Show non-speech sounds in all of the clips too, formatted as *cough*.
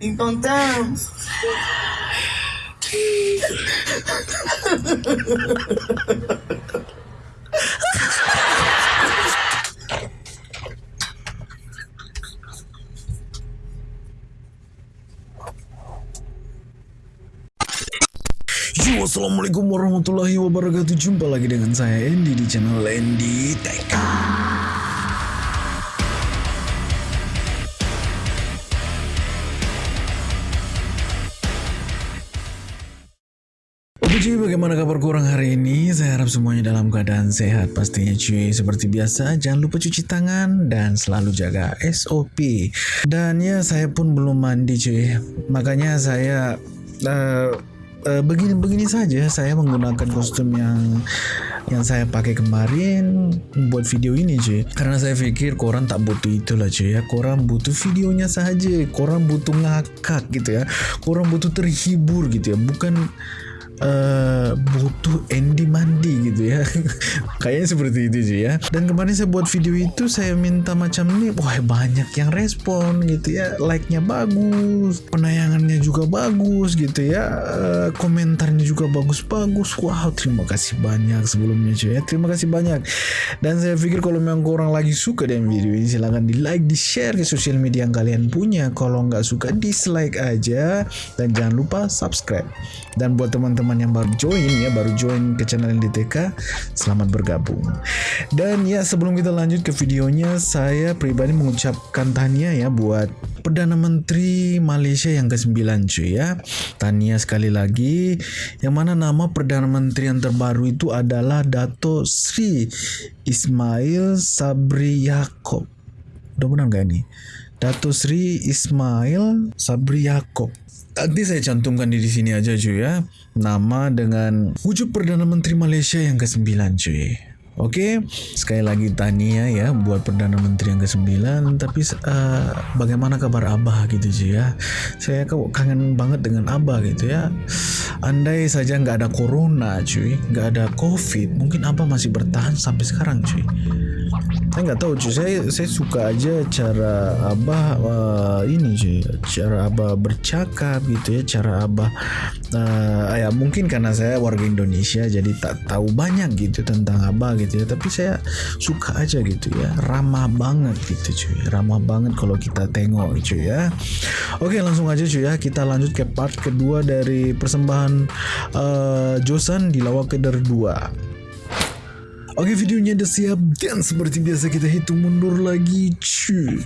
Encontramos. Yo, assalamualaikum warahmatullahi wabarakatuh. Jumpa lagi dengan saya Andy di channel Andy Tech. Bagaimana kabar kurang hari ini? Saya harap semuanya dalam keadaan sehat pastinya cuy. Seperti biasa, jangan lupa cuci tangan dan selalu jaga SOP. Dan ya, saya pun belum mandi cuy. Makanya saya eh, eh, begini-begini saja. Saya menggunakan kostum yang yang saya pakai kemarin buat video ini cuy. Karena saya pikir korang tak butuh itu lah cuy ya. Korang butuh videonya saja. Korang butuh ngakak gitu ya. Korang butuh terhibur gitu ya. Bukan eh butuh Andy mandi gitu ya. *laughs* Kayaknya seperti itu sih ya. Dan kemarin saya buat video itu saya minta macam ini wah banyak yang respon gitu ya. Like-nya bagus penayangannya juga bagus gitu ya. Eh, komentarnya juga bagus-bagus. Wow terima kasih banyak sebelumnya cuy ya. Terima kasih banyak. Dan saya pikir kalau memang korang lagi suka dengan video ini silahkan di like di share ke sosial media yang kalian punya. Kalau nggak suka dislike aja. Dan jangan lupa subscribe. Dan buat teman-teman yang baru join ya baru join ke channel NDTK selamat bergabung. Dan ya sebelum kita lanjut ke videonya saya pribadi mengucapkan tania ya buat Perdana Menteri Malaysia yang ke-9 cuy ya. Tania sekali lagi yang mana nama Perdana Menteri yang terbaru itu adalah Dato Sri Ismail Sabri Yaakob. Udah benar gak ini? Dato Sri Ismail Sabri Yaakob Nanti saya cantumkan di sini aja cuy ya. Nama dengan wujud Perdana Menteri Malaysia yang ke-9 cuy. Oke, sekali lagi tania ya buat Perdana Menteri yang ke-9 Tapi uh, bagaimana kabar Abah gitu cuy ya? Saya kangen banget dengan Abah gitu ya. Andai saja nggak ada Corona cuy Nggak ada Covid Mungkin Abah masih bertahan sampai sekarang cuy. Saya nggak tahu cuy. Saya saya suka aja cara abah uh, ini cuy cara abah bercakap gitu ya cara abah uh, ya mungkin karena saya warga Indonesia jadi tak tahu banyak gitu tentang abah gitu ya tapi saya suka aja gitu ya. Ramah banget gitu cuy. Ramah banget kalau kita tengok cuy ya. Oke langsung aja cuy ya. Kita lanjut ke part kedua dari persembahan uh, Josan di Lawak Keder 2 Oke videonya udah siap dan seperti biasa kita hitung mundur lagi cuy.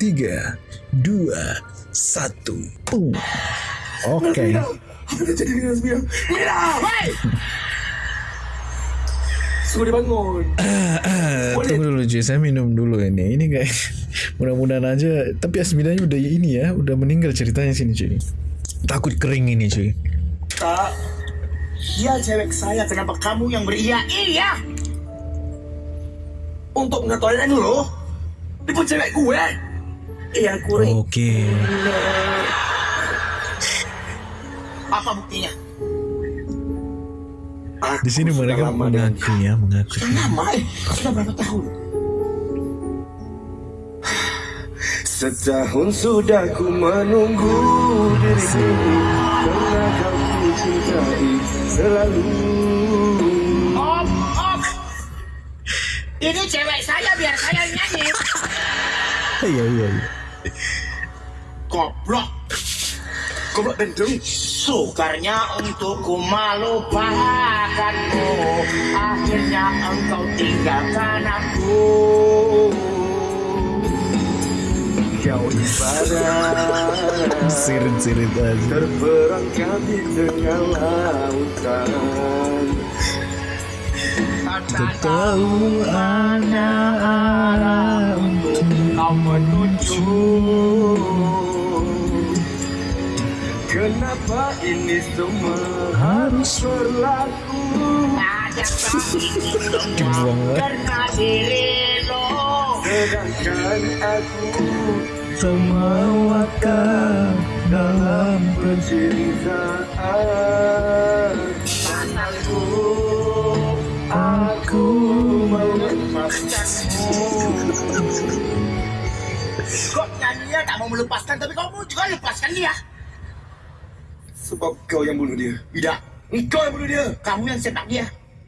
3 2 1 Boom. Oke! Suruh dia bangun. *coughs* Tunggu dulu cuy saya minum dulu ini Ini kayak *laughs* mudah-mudahan aja Tapi Asminanya udah ini ya Udah meninggal ceritanya sini cuy Takut kering ini cuy Tak. Dia cewek saya. Kenapa kamu yang beria? Iya. Untuk ngetoilet dulu. Pun cewek gue. Iya, kuring. Oke Apa buktinya? Di sini mereka mengaku ya Mengaku Sudah lama eh. Sudah berapa tahun? Setahun sudah ku menunggu dirimu Karena kau ku cintai selalu Om, om. Ini cewek saya biar saya nyanyi. Iya iya iya Goblok. Goblok bendung. Sukarnya untukku melupakanmu Akhirnya engkau tinggalkan aku. Kau ibarat Sirit-sirit aja. Terperangkap di tengah lautan. Tak tahu mana arah untuk kau menunjuk Kenapa ini semua harus berlaku? Dibuang karena dirimu Sedangkan aku Semawakah dalam cintaan Masalku Aku mau melepaskanmu. Kok nyanyi Dia tak mau melepaskan, tapi kamu juga lepaskan dia. Sebab kau yang bunuh dia. Tidak, Kau yang bunuh dia. kamu yang sepak dia.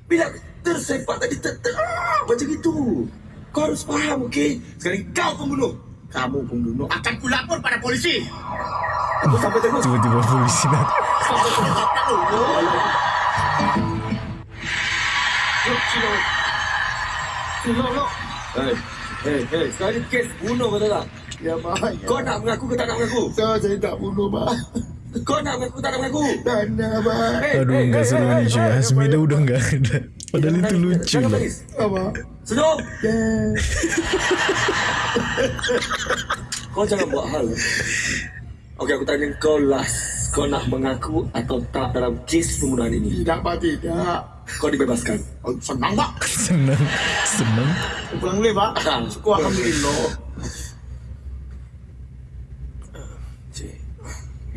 Bila tersepak tadi ter, ter, ah, macam itu. Kau harus faham, okey? Sekarang kau pembunuh. Kamu pembunuh. Akan kulapor pada polisi. Aku sampai terus. Tiba-tiba polisi datang. Sampai dulu. Yuk, sini. Sini, lo. Hei, hei, hei. Sekarang ni kes bunuh betul tak? Ya, Pak. Kau nak mengaku ke tak nak mengaku? Saya, saya tak bunuh, Pak. Kau nak mengaku tak nak mengaku? Tak nak, Pak. Hey, Aduh, hey, enggak hey, seru hey, cuy. hey, udah enggak ada. Padahal itu lucu loh. Apa? Senyum. Ya. Kau jangan buat hal. Okey, aku tanya kau last. Kau nak mengaku atau tak dalam kes pembunuhan ini? Tidak, Pak. Tidak. Kau dibebaskan. Oh, senang, Pak. *laughs* Senang, senang. Pulang boleh, Pak. Syukur, Alhamdulillah.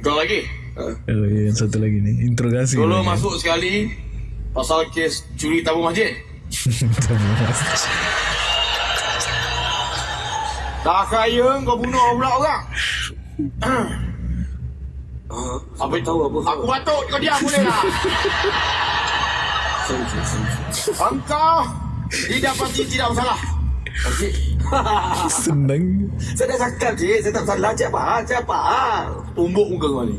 Kau lagi? Uh, Oh yang satu lagi nih. Interogasi. Dulu lagi. masuk sekali pasal kes curi tabung masjid. *laughs* Tabung masjid. Dah kaya kau bunuh pula orang. uh, sampai tahu apa? Aku batuk kau diam boleh tak? Sorry, sorry, sorry. Engkau didapati tidak bersalah. Okey. *laughs* Senang. saya dah cakap, cik. Saya tak salah. Cik apa? Cik apa? Tumbuk muka kau ni.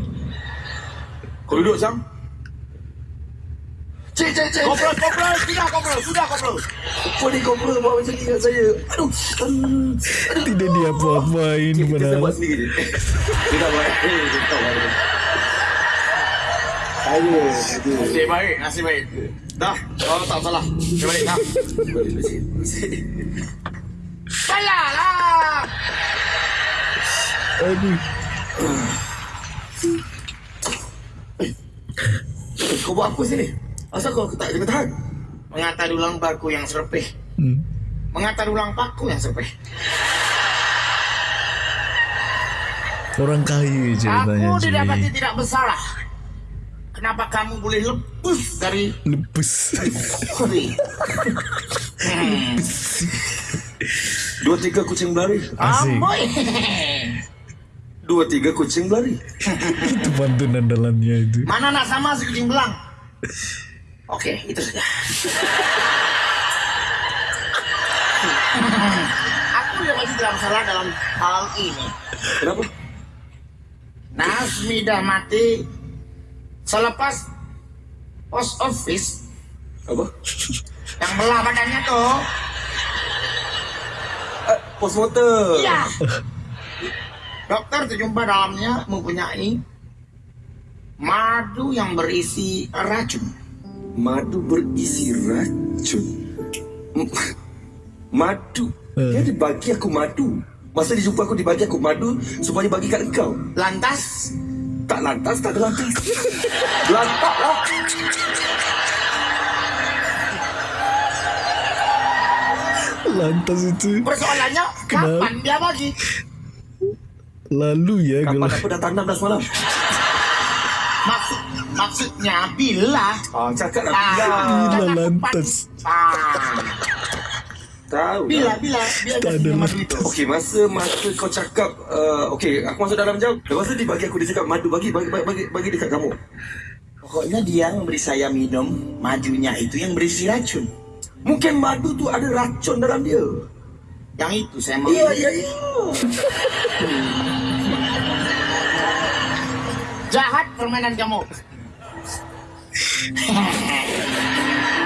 Kau duduk Sam. Cik, cik, cik. Kopral, kopral. Sudah, kopral. Sudah, kopral. Apa ni kau pernah buat macam ni dengan saya? Aduh. Aduh. Tidak diapa-apain Kita, kita padahal. buat sendiri, cik. Kita buat. Eh, kita buat. Aduh, aduh. Nasib baik, nasib baik. Dah, kau tak salah. Kau balik dah. Salah lah. Aduh. Kau buat apa sini? Asal kau tak jangan tahan? Mengatar ulang paku yang serpeh. Hmm. Mengatar ulang paku yang serpeh. Orang kaya ceritanya Aku didapati tidak bersalah. Kenapa kamu boleh lepas dari Lepus. Huri? Hmm. Dua tiga kucing berlari. Asik. Amboi. Dua tiga kucing berlari. Itu pantunan dalamnya itu. Mana nak sama si kucing belang? Oke, itu saja. Aku yang masih tidak bersalah dalam hal ini. Kenapa? Nasmi dah mati selepas post office Apa? yang belah badannya tuh. Uh, postmortem. Iya. Dokter terjumpa dalamnya mempunyai madu yang berisi racun. Madu berisi racun. Madu. Eh. Dia dibagi aku madu. Masa dia jumpa aku dibagi aku madu supaya bagi kat engkau. Lantas, Tak lantas, tak lantas. Lantak lah. Lantas itu. persoalannya Kenapa? kapan dia bagi? Lalu ya Kapan aku dah tanam dah semalam? Maksud, maksudnya bila? Ah, cakap lah. Ah, Bila. Lantas. Ah, Tahu bila, lah. bila, bila Tak dia ada madu itu. Okey, masa masa kau cakap, uh, okey, aku masuk dalam jam. Lepas tu dia bagi aku, dia cakap madu, bagi, bagi, bagi, bagi dekat kamu. Pokoknya dia memberi saya minum madunya itu yang berisi racun. Mungkin madu tu ada racun dalam dia. Yang itu saya mau. Iya, iya, iya. Jahat permainan kamu.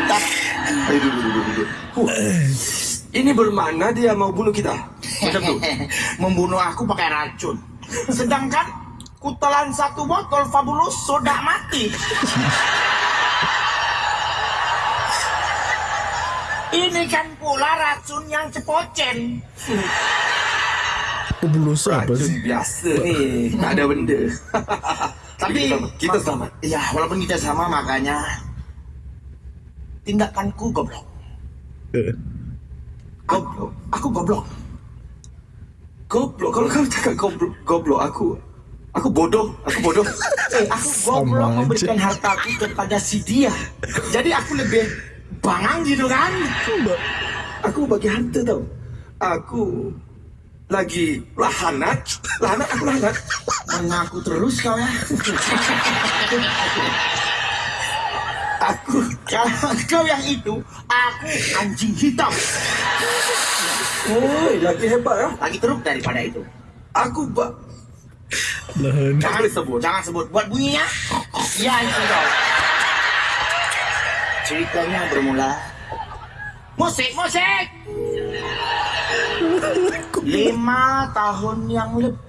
Tapi Aduh, duduk, duduk, duduk. Ini bermakna dia mau bunuh kita. Macam tu. *laughs* membunuh aku pakai racun. Sedangkan kutelan satu botol Fabulous sudah mati. Ini kan pula racun yang cepocen. Pebulus apa Racun sih? biasa ni. Tak ada benda. *laughs* Tapi kita selamat. Kita selamat. Ya, walaupun kita sama makanya tindakanku goblok. Goblok. Aku goblok. Goblok. Kalau kau cakap goblok, goblok aku. Aku bodoh. Aku bodoh. *laughs* Eh, aku goblok memberikan hartaku kepada si dia. Jadi aku lebih bangang gitu kan? Aku bagi harta tau. Aku lagi lahanat, lahanat aku lahanat. Mengaku terus kau ya. *laughs* aku kalau kau yang itu, aku anjing hitam. Oh, lagi hebat ya. Lagi teruk daripada itu. Aku bak Lahan. Jangan sebut, jangan sebut. Buat bunyinya, ya itu kau. Ceritanya bermula. Musik, musik. Lima tahun yang lebih.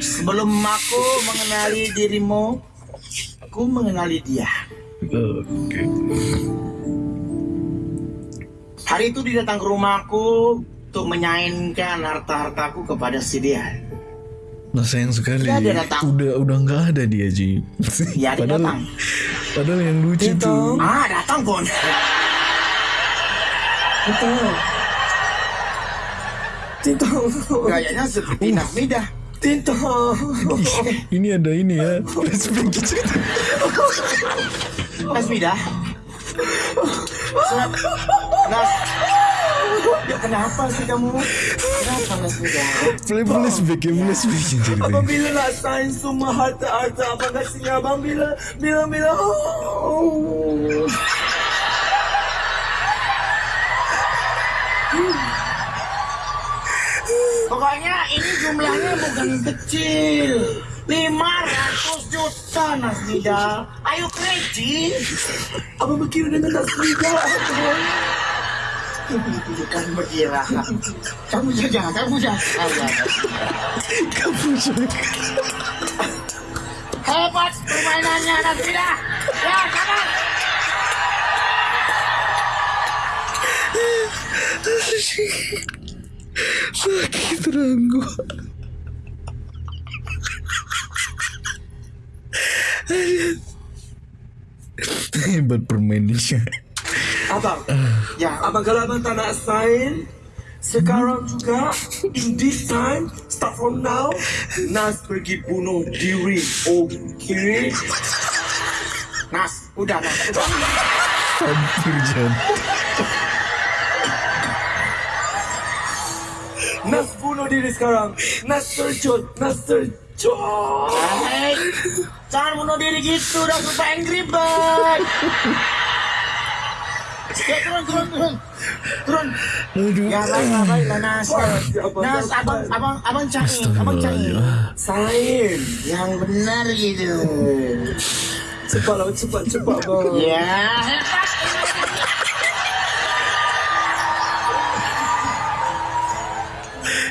Sebelum aku mengenali dirimu, aku mengenali dia. Oke. Hari itu dia datang ke rumahku untuk menyainkan harta-hartaku kepada si dia. Nah sayang sekali. Ya, dia datang. Udah udah nggak ada dia Ji. Ya, dia padahal, datang. Padahal yang lucu Dia tuh. Ah, datang pun. Tintang. Tintang. Gayanya seperti Nasmidah. Tintang. Ini ada ini ya. Flashback gitu. Nasmidah. Senap. Nas. Ya, kenapa sih kamu? Kenapa Nasmidah? Play flashback ya flashback yang ceritanya. Apabila sign semua harta-harta abang kasihnya abang bila bila bila oh. Pokoknya ini jumlahnya bukan kecil. 500 juta Nasmidah. Ayo kredi. Abang berkira dengan tak selida Bukan berkira. Kamu saja, kamu saja. Kamu juga. Hebat permainannya Nasmidah. Ya, kapan? *laughs* Sakit ranggu. Hebat permainannya. Abang Ya, Abang kalau abang tak nak sign Sekarang juga In this time Start from now Nas pergi bunuh diri Okay Nas, udah Nas, udah. Hampir jam. Nas bunuh diri sekarang Nas terjun Nas terjun Hei, jangan bunuh diri gitu dong super angry bird. Ya turun turun turun turun. Aduh. Ya baiklah baiklah Nas. Nas abang abang abang cari abang cari Astagfirullah. Sign yang benar gitu. Cepatlah cepat cepat bang Ya hebat.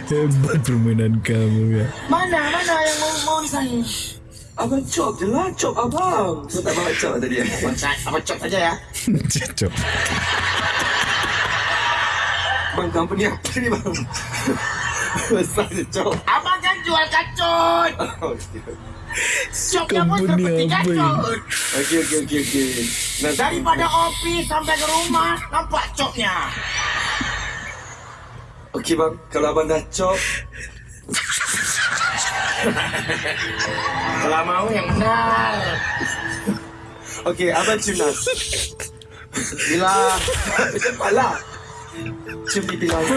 Hebat permainan kamu ya. Mana mana yang mau mau disayang? Abang cop je lah Cop abang Saya tak bawa cop tadi Abang cari abang cop aja ya. *laughs* Cocok. Bang company apa ni bang *laughs* Besar je cop Abang kan jual kacut. *laughs* Copnya pun Company seperti kacut. Okey okey okey okey Daripada office sampai ke rumah nampak copnya. Okey bang. Kalau abang dah cop Kalau mau yang benar. Okey abang cium Nas Bila Cepatlah Cium pipi Nas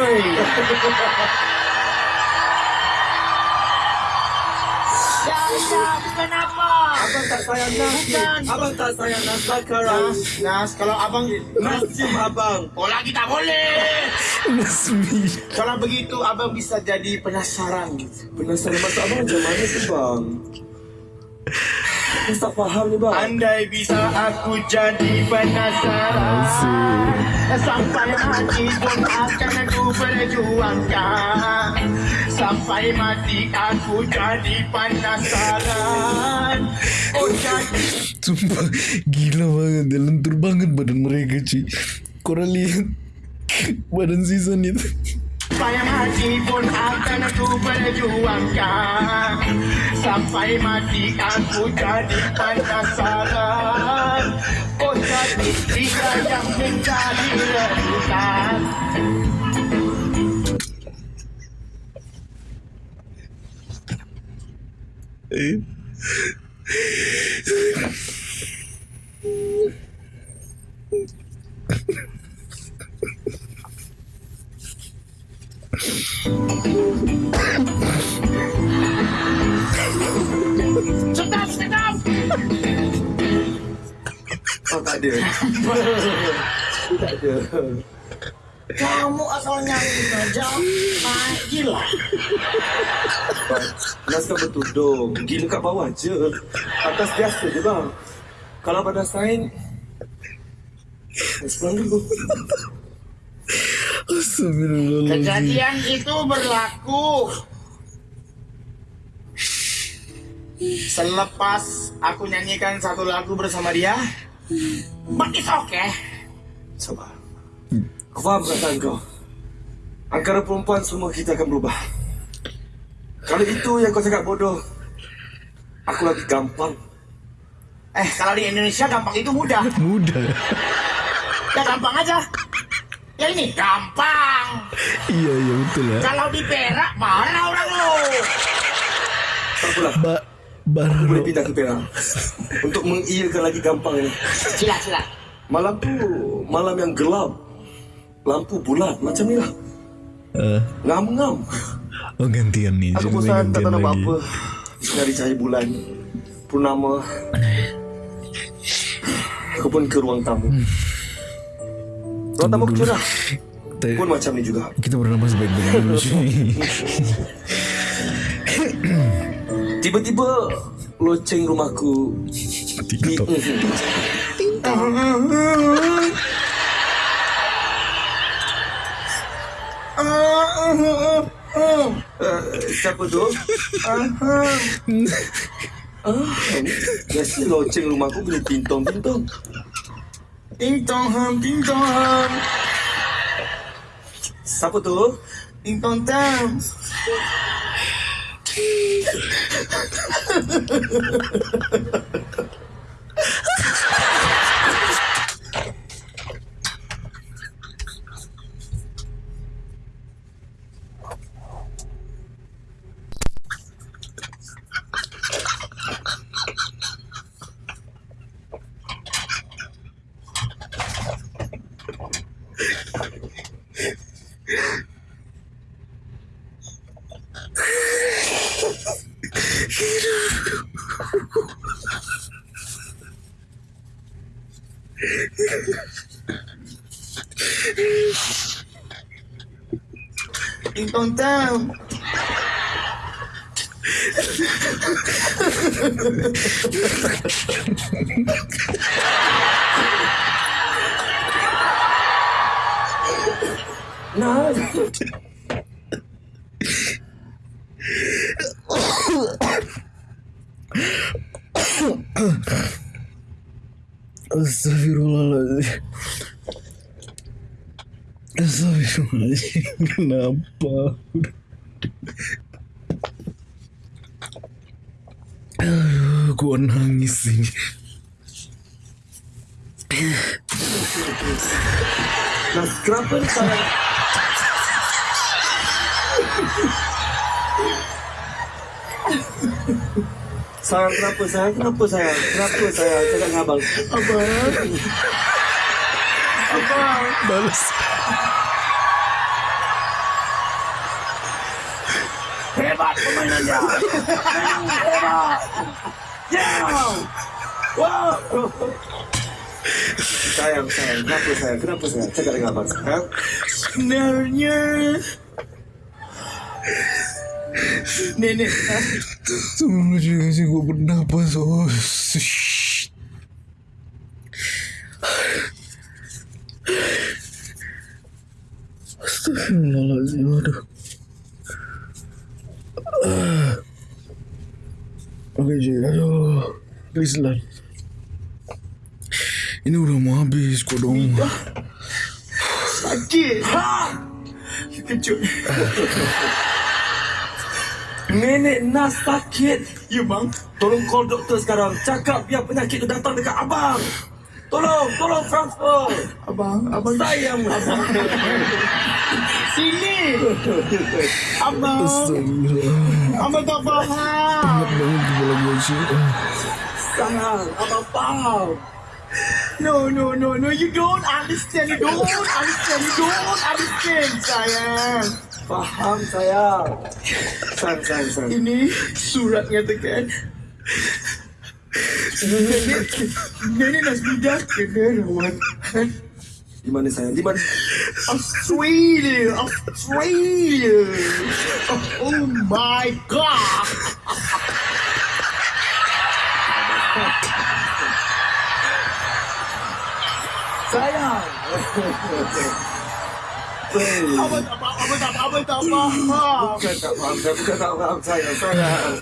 Bukan apa. Abang tak sayang Nas. Abang tak sayang Nas sekarang Nas, kalau abang Nas cium abang Oh lagi tak boleh. Nasmi. Kalau begitu abang bisa jadi penasaran. Penasaran masak abang macam mana tu bang Aku tak faham ni bang Andai bisa aku jadi penasaran Sampai mati pun akan aku berjuangkan Sampai mati aku jadi penasaran Oh jadi Sumpah gila banget ya. Lentur banget badan mereka cuy. Korang lihat badan season itu. Sampai mati pun akan aku berjuangkan Sampai mati aku jadi penasaran Oh jadi dia yang menjadi rebutan tak ada. tak ada. Kamu asal nyanyi saja naik gila. Nas kan bertudung. Gila kat bawah je. Atas biasa je bang. Kalau pada sain, dulu. Kejadian itu berlaku selepas aku nyanyikan satu lagu bersama dia. But it's okay. Sabar. Aku faham perasaan kau. Angkara perempuan semua kita akan berubah. Kalau itu yang kau cakap bodoh, aku lagi gampang. Eh, kalau di Indonesia gampang itu mudah. Mudah. Ya gampang aja. Ya ini gampang. Iya iya betul ya. Kalau di Perak mana orang lu? Apalah, Ba boleh baru pindah ke Perak. Untuk mengiyakan lagi gampang ini. Sila sila. Malam tu, malam yang gelap. Lampu bulat, macam ni lah. Eh, Ngam-ngam. oh gantian nih. Aku bosan tak tahu nak buat lagi. apa. Dari cahaya bulan. Purnama. Aku pun ke ruang tamu. Ruang tamu lah. Kita- Pun macam ni juga. Kita bernafas baik-baik dulu. *laughs* Tiba-tiba loceng rumahku TikTok. Uh, *laughs* siapa tu? Ah, biasa loceng rumahku boleh tintong-tintong. Ting tong ham, ting tong ham, Siapa tu? ting tong tam. *laughs* Não! Não! Astagfirullah Nah, Astagfirullahaladzim. Kenapa? Aduh, gua nangis ini. nah kenapa sayang? Sayang kenapa sayang? Kenapa sayang? Kenapa sayang? Cakap dengan abang. Balas. Hebat permainan dia. Hebat. Yeah. Wow. Sayang, sayang. Kenapa sayang? Kenapa sayang? Cakap dengan abang. Ha? Sebenarnya Nenek Tunggu juga sih gue bernapas. Oh, Astagfirullahaladzim. Aduh. Oke, Ji. Aduh. Please lah. Ini udah mau habis kok dong. sakit. Ha. Kejut. Nenek Nas sakit. Ya bang. Tolong call doktor sekarang. Cakap biar penyakit tu datang dekat abang. Tolong, tolong transfer. Abang, abang Sayang abang. *laughs* sini. Abang, Astagfirullah. abang tak faham. Banget kepala gue sih. Ah. Sayang, abang faham. No, no, no, no. You don't understand. You don't understand. You don't understand, sayang. Faham sayang. Sayang, sayang, sayang. Ini surat ngatakan Nenek, Nenek Nasmida kena rawatan di mana sayang? Di mana? Australia, Australia. Oh my god. Sayang. Apa tak apa, apa tak apa, apa tak apa. Bukan tak faham, bukan tak faham sayang, sayang.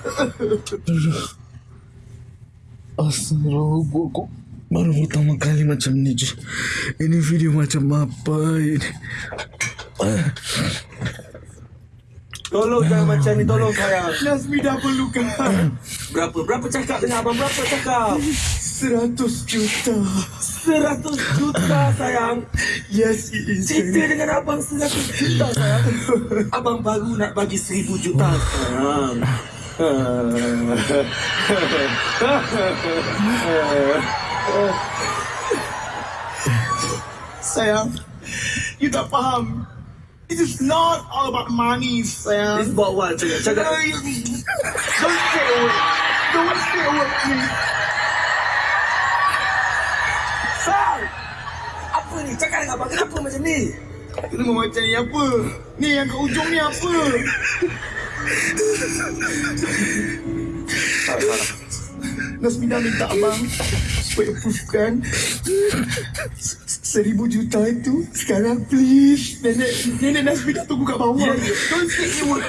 Astagfirullah, gua kok baru pertama kali macam ni je. Ini video macam apa ini? Tolong jangan macam ni, tolong sayang. Nasmida perlukan Berapa? Berapa cakap dengan abang? Berapa cakap? 100 juta. 100 juta sayang. Yes, it is. Cerita dengan abang 100 juta sayang. Abang baru nak bagi 1000 juta sayang. Sayang, you tak faham. It is not all about money, sayang. about what? Cakap, cakap. No, you- Don't stay away. Don't stay away, please. Sayang! Apa ni? Cakap dengan abang. Kenapa macam ni? Kenapa macam ni apa? Ni yang kat ujung ni apa? *laughs* Nasmida minta abang supaya approvekan seribu juta itu sekarang please. Nenek nenek Nasmida tunggu kat bawah. Ya. don't say a word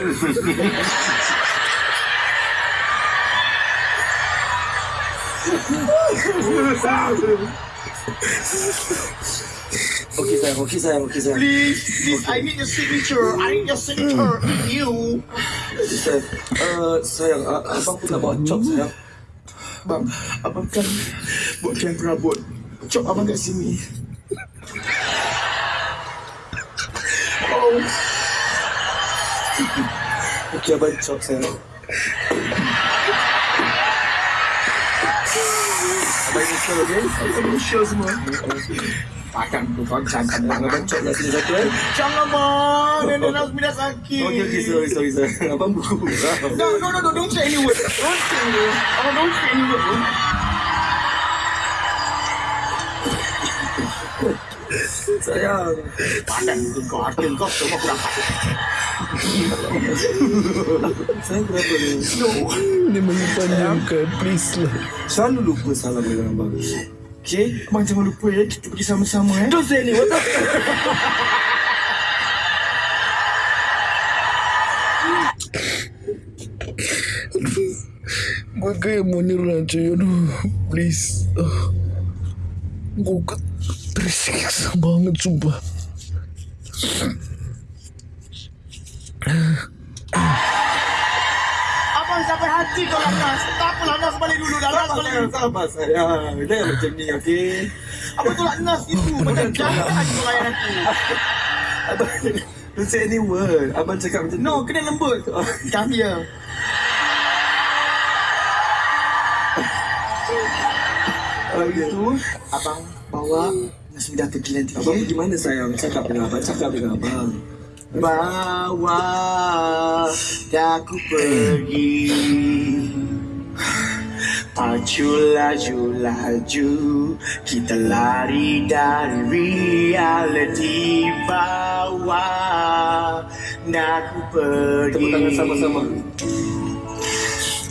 Okey sayang, okey sayang, okey sayang. please please I need your signature. I need your signature. You. Sayang, uh, sayang, uh, abang pun nak bawa cop sayang. Bang abang kan buat kian perabot cop abang kat sini oh Okey abang cop sayang. Abang initial okey? Abang sure semua Takkan tu kau jangan Abang abang cop lah sini satu eh. Jangan bang Nenek Nasmida sakit Okey okey sorry sorry sorry. *laughs* Abang buku. No, no, no, don't say any word. Don't say any word. Oh, don't say any word. Sayang. Padan tu kau, harta kau semua kurang. Sayang kenapa ni? No. Ini menyepanjangkan, please lah. Selalu lupa salam dengan abang. Okey? Abang jangan lupa ya, kita pergi sama-sama eh. Don't say ni, what the Gue kayak mau nyerah cuy, aduh, please. Uh, gue ke- tersiksa banget sumpah. Hati kau Nas. Tak apalah Nas balik dulu dah. Nas balik dulu. Sabar sayang. Jangan macam ni, okey? Abang tolak Nas itu. Macam lagi kau layan aku. Abang Don't say any word. Abang cakap macam No, kena lembut. Come here. Oh, Itu, abang bawa Nasmida pergi nanti. Abang pergi mana sayang? Cakap dengan abang. Cakap dengan abang. Bawa aku pergi Pacu laju laju Kita lari dari reality Bawa aku pergi Tepuk tangan sama-sama.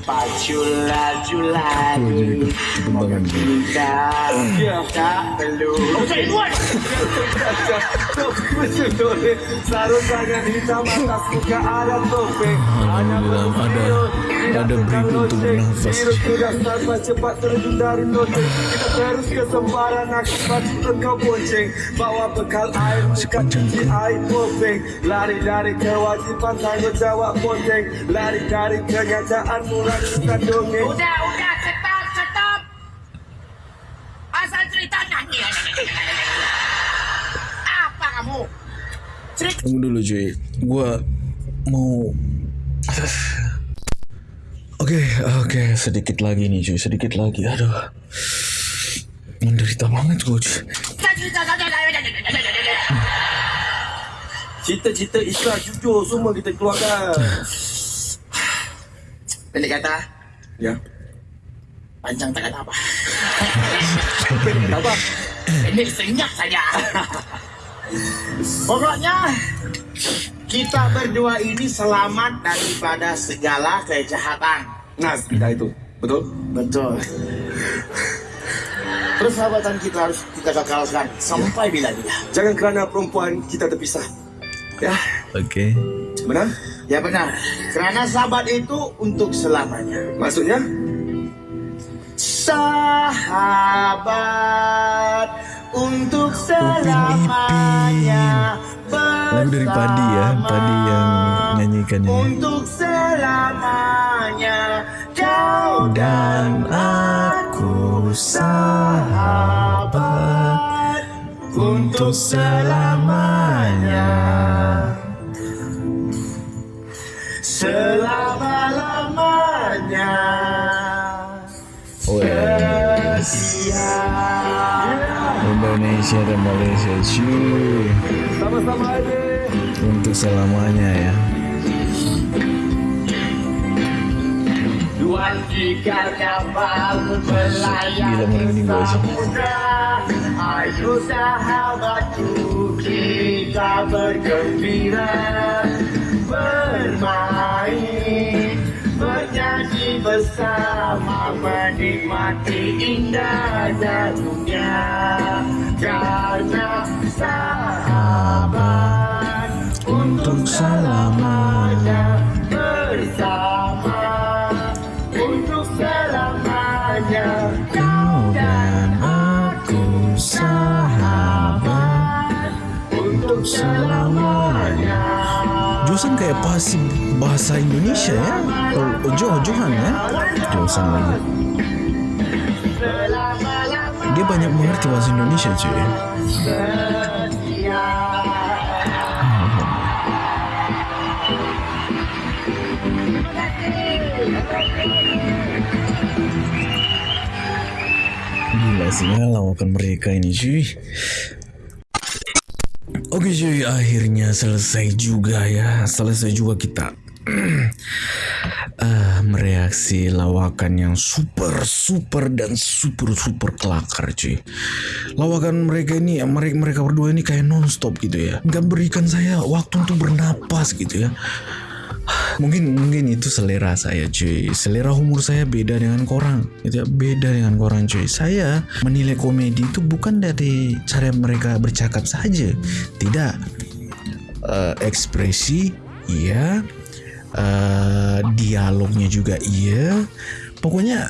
Pacu laju laju Kembangan dia. Kita tak perlu Okay, luar Sarung tangan hitam atas muka ada topeng Alhamdulillah, ada- ada break untuk bernafas. Cepat terjun dari loteng Kita terus ke sembarang akibat engkau bonceng Bawa bekal air Masih bukan panjang cuci ke? air topeng Lari dari kewajiban tanggung jawab bonceng Lari dari kenyataan mulakan dongeng Udah, udah, stop, stop. Asal cerita nyanyi. Apa kamu? Cerita Tunggu dulu cuy, gue mau... Oke, oke, sedikit lagi nih cuy, sedikit lagi, aduh. Menderita banget gue cuy. Cita-cita Islam jujur semua kita keluarkan Pendek kata Ya Panjang tangan apa? Apa? Ini senyap saja. Pokoknya kita berdua ini selamat daripada segala kejahatan. Nah, kita itu. Betul? Betul. Persahabatan kita harus kita gagalkan sampai bila-bila. Jangan kerana perempuan kita terpisah. Ya, Oke. benar? Ya benar. Karena sahabat itu untuk selamanya. Maksudnya? Sahabat untuk selamanya. Lagu dari Padi ya, Padi yang nyanyikan ini. Untuk selamanya kau Dan aku sahabat untuk selamanya. selama-lamanya. Wes. Indonesia dan Malaysia cuy Sama-sama aja. untuk selamanya ya. Gila, merinding gua sih. Ayo sahabatku kita bergembira Bermain Bernyanyi bersama Menikmati indahnya dunia Karena sahabat Untuk selamanya. bersama. Untuk selamanya. Kau dan aku sahabat. untuk selamanya Josan kayak pasti bahasa Indonesia ya? Oh, Ojo Johan ya Josan lagi? Dia banyak mengerti bahasa Indonesia cuy Gila sih ya lawakan mereka ini cuy Oke cuy akhirnya selesai juga ya. Selesai juga kita. *clears throat* Ah, mereaksi lawakan yang super super dan super super kelakar cuy. Lawakan mereka ini mereka mereka berdua ini kayak nonstop gitu ya. Nggak berikan saya waktu untuk bernapas gitu ya mungkin mungkin itu selera saya cuy. Selera humor saya beda dengan korang. Itu ya beda dengan korang cuy. Saya menilai komedi itu bukan dari cara mereka bercakap saja. Tidak. Eh, ekspresi iya. Eh, dialognya juga iya. Pokoknya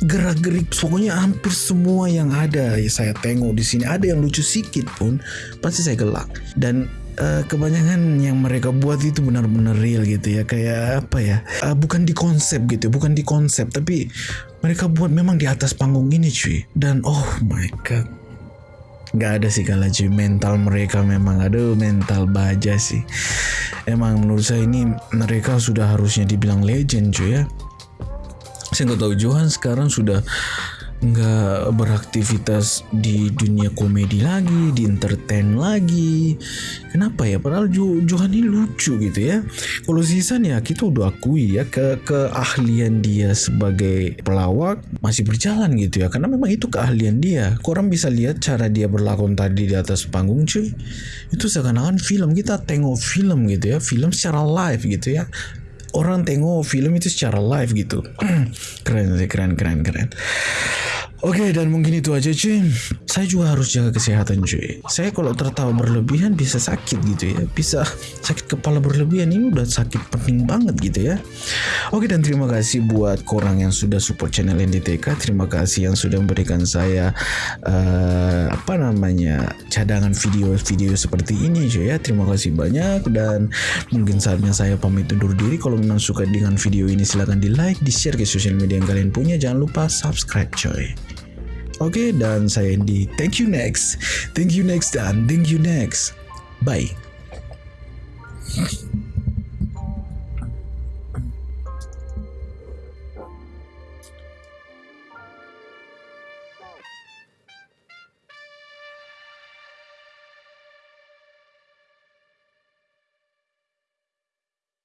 gerak-gerik pokoknya hampir semua yang ada ya saya tengok di sini ada yang lucu sedikit pun pasti saya gelak. Dan eh, kebanyakan yang mereka buat itu benar-benar real gitu ya. Kayak apa ya? Eh, bukan di konsep gitu bukan di konsep tapi mereka buat memang di atas panggung ini cuy. Dan oh my god. Nggak ada sih kalau cuy mental mereka memang aduh mental baja sih. Emang menurut saya ini mereka sudah harusnya dibilang legend cuy ya. Saya nggak tahu Johan sekarang sudah nggak beraktivitas di dunia komedi lagi, di entertain lagi. Kenapa ya? Padahal jo Johan ini lucu gitu ya. Kalau Zizan ya kita udah akui ya ke keahlian dia sebagai pelawak masih berjalan gitu ya. Karena memang itu keahlian dia. Korang bisa lihat cara dia berlakon tadi di atas panggung cuy. Itu seakan-akan film kita tengok film gitu ya, film secara live gitu ya orang tengok film itu secara live gitu. *clears throat* keren sih, keren, keren, keren. Oke, dan mungkin itu aja cuy. Saya juga harus jaga kesehatan cuy. Saya kalau tertawa berlebihan bisa sakit gitu ya. Bisa sakit kepala berlebihan. Ini udah sakit pening banget gitu ya. Oke, dan terima kasih buat korang yang sudah support channel NDTK. Terima kasih yang sudah memberikan saya eh, apa namanya cadangan video-video seperti ini cuy ya. Terima kasih banyak dan mungkin saatnya saya pamit undur diri. Kalau memang suka dengan video ini silahkan di like, di share ke sosial media yang kalian punya. Jangan lupa subscribe coy. Oke, dan saya Andy. Thank you next. Thank you next dan thank you next. Bye.